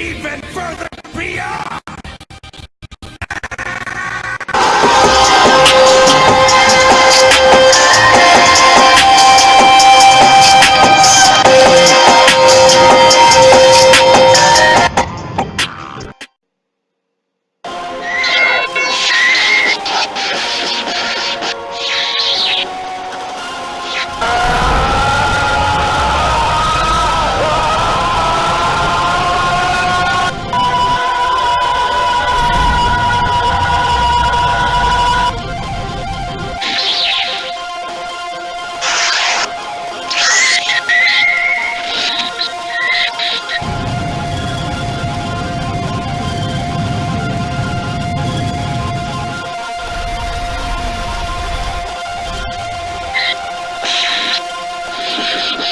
even further beyond! You